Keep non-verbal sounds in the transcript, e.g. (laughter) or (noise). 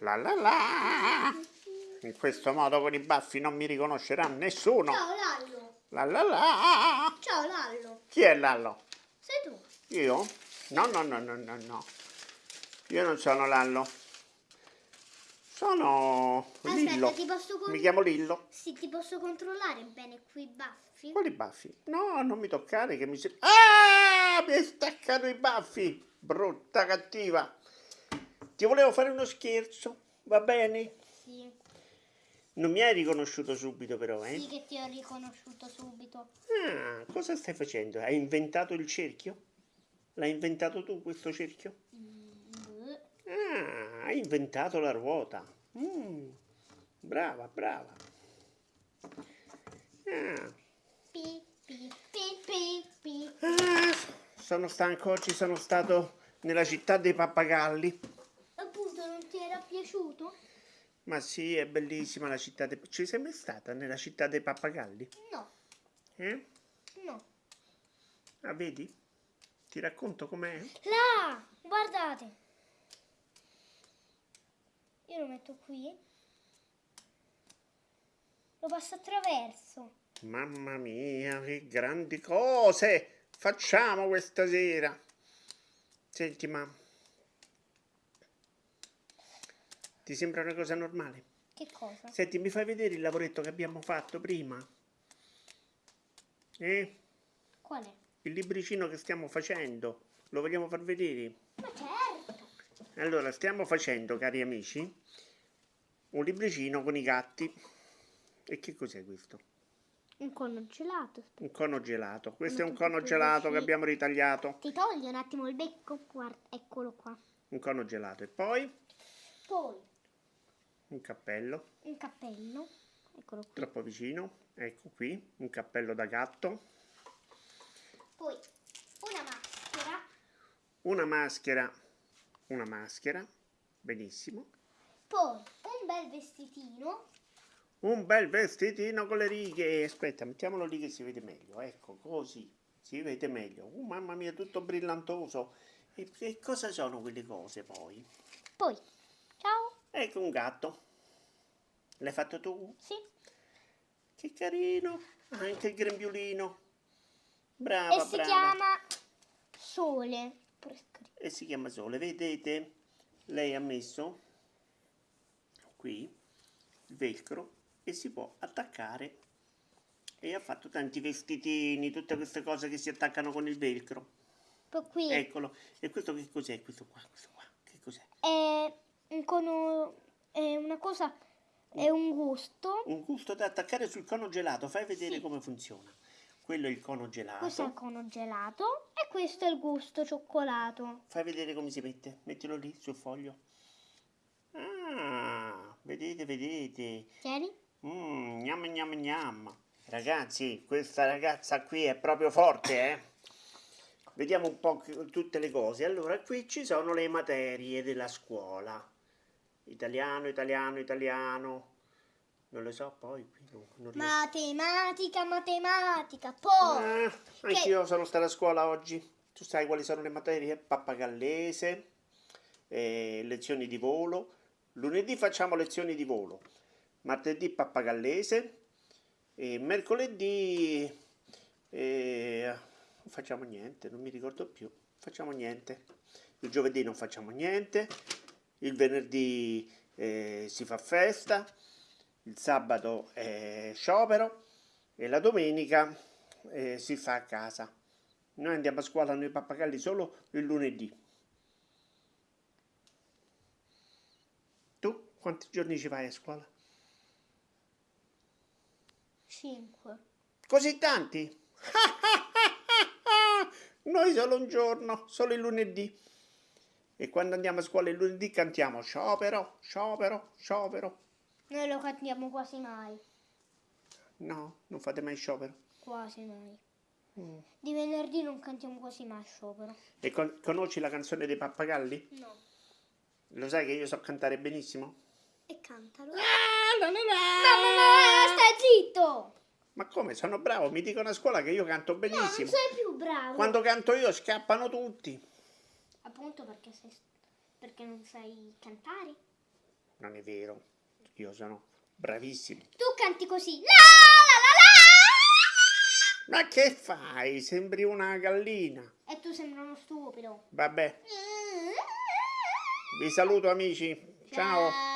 La la la. In questo modo con i baffi non mi riconoscerà nessuno. Ciao Lallo. La la la. Ciao Lallo. Chi è Lallo? Sei tu. Io? No, no, no, no, no, no. Io non sono Lallo. Sono Aspetta, Lillo. ti posso con- Mi chiamo Lillo. Sì, ti posso controllare bene qui i baffi? Quali baffi? No, non mi toccare che mi si... Ah! Mi hai staccato i baffi! Brutta cattiva! Ti volevo fare uno scherzo, va bene? Sì. Non mi hai riconosciuto subito però, eh? Sì che ti ho riconosciuto subito. Ah, cosa stai facendo? Hai inventato il cerchio? L'hai inventato tu questo cerchio? Mm, Ah, hai inventato la ruota. Mm, brava, brava. Ah, Pi, pi, pi, ah, sono stanco, oggi sono stato nella città dei pappagalli. Ti era piaciuto? Ma sì, è bellissima la città dei... Ci sei mai stata nella città dei pappagalli? No, Eh? no. Ah, vedi? Ti racconto com'è? Là, guardate. Io lo metto qui. Lo passo attraverso. Mamma mia, che grandi cose facciamo questa sera. Senti, ma ti sembra una cosa normale? Che cosa? Senti, mi fai vedere il lavoretto che abbiamo fatto prima? Eh? Qual è? Il libricino che stiamo facendo. Lo vogliamo far vedere? Ma certo. Allora, stiamo facendo, cari amici, un libricino con i gatti. E che cos'è questo? Un cono gelato. Un cono gelato. Questo è un cono gelato che abbiamo ritagliato. Ti togli un attimo il becco? Guarda, eccolo qua. Un cono gelato. E poi Poi un cappello. un cappello. Eccolo qui. Troppo vicino. Ecco qui. Un cappello da gatto. Poi una maschera. Una maschera. Una maschera. Benissimo. Poi un bel vestitino. Un bel vestitino con le righe. Aspetta, mettiamolo lì che si vede meglio. Ecco, così. Si vede meglio. Uh, mamma mia, tutto brillantoso. E, e cosa sono quelle cose poi? Poi, ciao. Ecco un gatto. L'hai fatto tu? Sì. Che carino. Anche il grembiulino. Brava, e si brava. chiama Sole. E si chiama Sole. Vedete? Lei ha messo qui il velcro e si può attaccare e ha fatto tanti vestitini, tutte queste cose che si attaccano con il velcro. Qui Eccolo. E questo che cos'è? Questo qua, questo qua. Che cos'è? è un cono. È una cosa. È un gusto. Un gusto da attaccare sul cono gelato. Fai vedere Sì. come funziona. Quello è il cono gelato. Questo è il cono gelato. E questo è il gusto cioccolato. Fai vedere come si mette. Mettilo lì sul foglio. Ah, vedete, vedete. Tieni. Mmm, gnam gnam gnam. Ragazzi, questa ragazza qui è proprio forte, eh? Vediamo un po' tutte le cose. Allora, qui ci sono le materie della scuola. Italiano, italiano, italiano. Non lo so, poi qui non, non riesco. Matematica, matematica. Poi. Ah, anch'io sono stato a scuola oggi. Tu sai quali sono le materie? Pappagallese, eh, lezioni di volo. Lunedì facciamo lezioni di volo. Martedì pappagallese. E mercoledì eh, non facciamo niente, non mi ricordo più. Facciamo niente. Il giovedì non facciamo niente. Il venerdì eh, si fa festa. Il sabato è sciopero. E la domenica eh, si fa a casa. Noi andiamo a scuola noi pappagalli solo il lunedì. Tu quanti giorni ci vai a scuola? 5. Così tanti? (laughs) Noi solo un giorno, solo il lunedì. E quando andiamo a scuola il lunedì cantiamo sciopero, sciopero, sciopero. Noi lo cantiamo quasi mai. No, non fate mai sciopero. Quasi mai. Mm. Di venerdì non cantiamo quasi mai sciopero. E con- conosci la canzone dei pappagalli? No. Lo sai che io so cantare benissimo? E cantalo. Ah, la, la, la. Mamma, stai zitto! Ma come? Sono bravo, mi dicono a scuola che io canto No, non benissimo. sei più bravo. Quando canto io scappano tutti. Appunto perché sei... perché non sai cantare. non è vero. Io sono bravissimo. Tu canti così. La la Ma che fai? Sembri una gallina. la la. E tu sembri uno stupido. Vabbè, vi saluto amici. Ciao. Ciao.